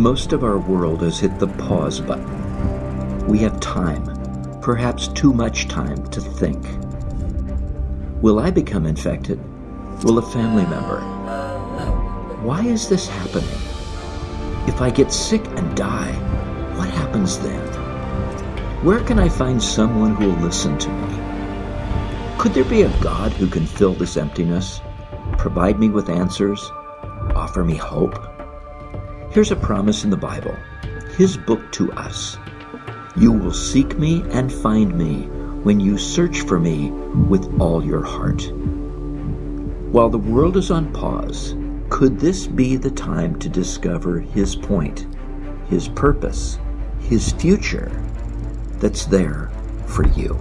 Most of our world has hit the pause button. We have time, perhaps too much time, to think. Will I become infected? Will a family member? Why is this happening? If I get sick and die, what happens then? Where can I find someone who will listen to me? Could there be a God who can fill this emptiness, provide me with answers, offer me hope? Here's a promise in the Bible, His book to us. You will seek me and find me when you search for me with all your heart. While the world is on pause, could this be the time to discover His point, His purpose, His future that's there for you?